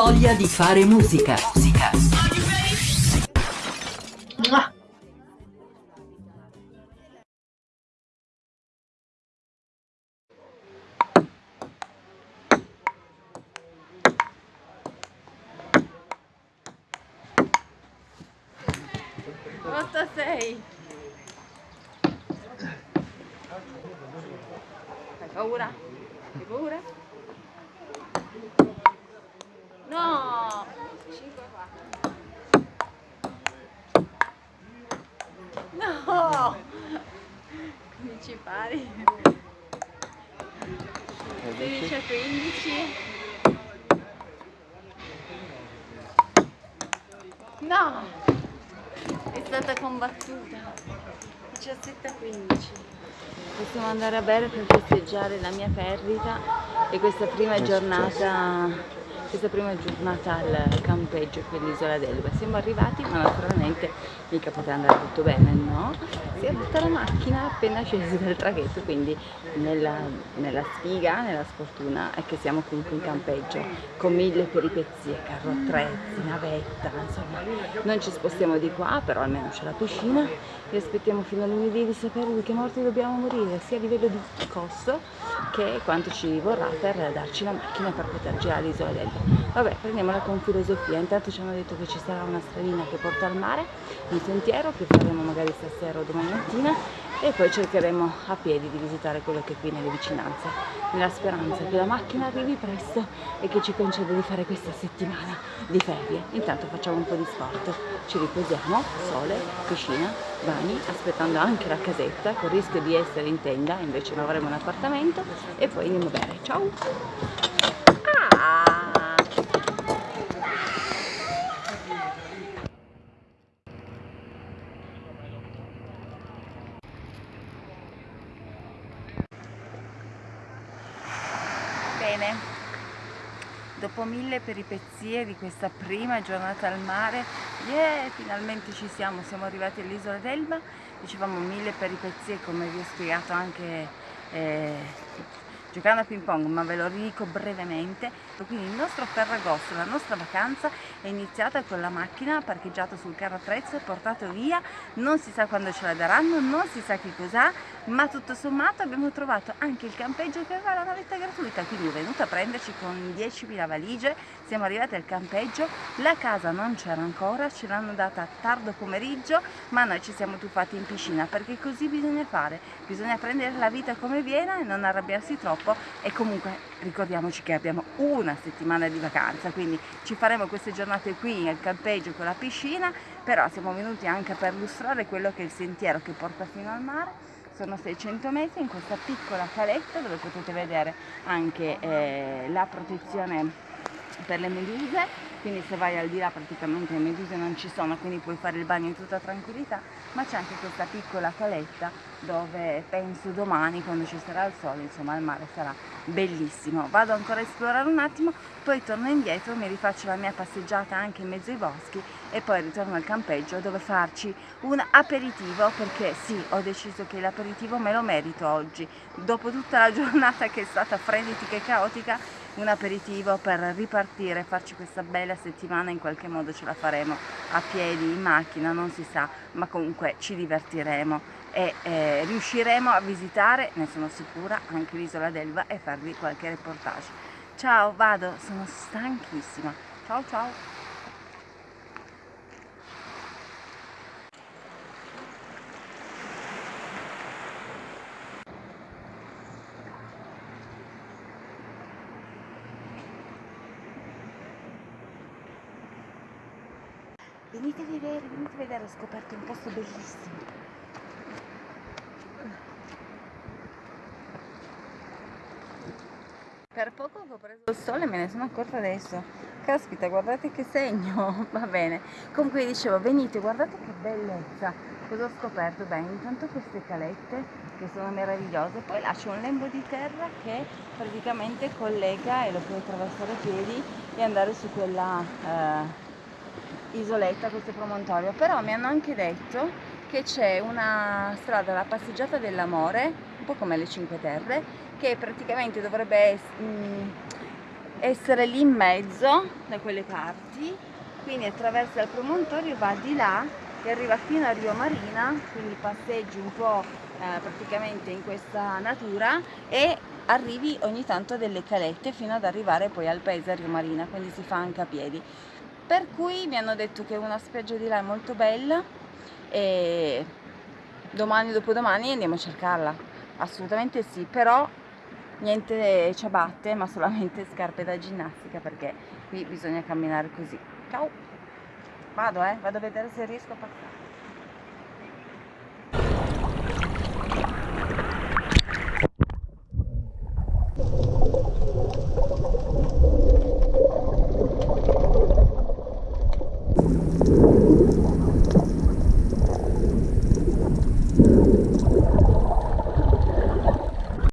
voglia di fare musica. Musica. Hai paura? Hai paura? No! 5 No! 15 pari. 16 a 15. No! È stata combattuta. 17 a 15. Possiamo andare a bere per festeggiare la mia perdita e questa prima giornata questa prima giornata al campeggio qui all'isola d'Elba. Siamo arrivati ma naturalmente mica poteva andare tutto bene, no? Si è rotta la macchina appena scesi dal traghetto, quindi nella, nella sfiga, nella sfortuna è che siamo comunque in campeggio con mille peripezie, carro attrezzi, navetta, insomma non ci spostiamo di qua, però almeno c'è la piscina e aspettiamo fino a lunedì di sapere di che morte dobbiamo morire, sia a livello di costo che quanto ci vorrà per darci la macchina per poter girare l'isola d'Elba. Vabbè, prendiamola con filosofia. Intanto ci hanno detto che ci sarà una stradina che porta al mare, un sentiero che faremo magari stasera o domani mattina e poi cercheremo a piedi di visitare quello che è qui nelle vicinanze, nella speranza che la macchina arrivi presto e che ci conceda di fare questa settimana di ferie. Intanto facciamo un po' di sport, ci riposiamo, sole, piscina, bagni, aspettando anche la casetta con il rischio di essere in tenda, invece non avremo un appartamento e poi andiamo a bere. Ciao! Bene, dopo mille peripezie di questa prima giornata al mare, yeah, finalmente ci siamo, siamo arrivati all'isola d'Elba, dicevamo mille peripezie come vi ho spiegato anche eh, giocando a ping pong, ma ve lo dico brevemente. Quindi il nostro Ferragosto, la nostra vacanza è iniziata con la macchina parcheggiata sul carro attrezzo e portato via, non si sa quando ce la daranno, non si sa che cos'ha, ma tutto sommato abbiamo trovato anche il campeggio che aveva la navetta gratuita, quindi è venuta a prenderci con 10.000 valigie, siamo arrivati al campeggio, la casa non c'era ancora, ce l'hanno data tardo pomeriggio, ma noi ci siamo tuffati in piscina perché così bisogna fare, bisogna prendere la vita come viene e non arrabbiarsi troppo e comunque ricordiamoci che abbiamo una settimana di vacanza, quindi ci faremo queste giornate qui nel campeggio con la piscina, però siamo venuti anche per illustrare quello che è il sentiero che porta fino al mare. Sono 600 metri in questa piccola caletta dove potete vedere anche eh, la protezione per le meduse quindi se vai al di là praticamente le meduse non ci sono quindi puoi fare il bagno in tutta tranquillità ma c'è anche questa piccola caletta dove penso domani quando ci sarà il sole insomma il mare sarà bellissimo. Vado ancora a esplorare un attimo poi torno indietro mi rifaccio la mia passeggiata anche in mezzo ai boschi e poi ritorno al campeggio dove farci un aperitivo perché sì ho deciso che l'aperitivo me lo merito oggi. Dopo tutta la giornata che è stata frenetica e caotica un aperitivo per ripartire farci questa bella settimana in qualche modo ce la faremo a piedi in macchina non si sa ma comunque ci divertiremo e eh, riusciremo a visitare, ne sono sicura, anche l'isola d'Elba e farvi qualche reportage. Ciao, vado, sono stanchissima. Ciao ciao! Venite a vedere, venite a vedere, ho scoperto un posto bellissimo. Per poco ho preso il sole me ne sono accorta adesso. Caspita, guardate che segno, va bene. Comunque dicevo, venite, guardate che bellezza. Cosa ho scoperto? Beh, intanto queste calette che sono meravigliose, poi là c'è un lembo di terra che praticamente collega e lo puoi attraversare a piedi e andare su quella eh, isoletta, questo promontorio. Però mi hanno anche detto che c'è una strada, la passeggiata dell'amore, un po' come le Cinque Terre, che praticamente dovrebbe mm, essere lì in mezzo da quelle parti quindi attraversa il promontorio va di là e arriva fino a Rio Marina quindi passeggi un po' eh, praticamente in questa natura e arrivi ogni tanto a delle calette fino ad arrivare poi al paese a Rio Marina quindi si fa anche a piedi per cui mi hanno detto che una spiaggia di là è molto bella e domani dopodomani andiamo a cercarla. Assolutamente sì però niente ciabatte ma solamente scarpe da ginnastica perché qui bisogna camminare così. Ciao. Vado eh vado a vedere se riesco a passare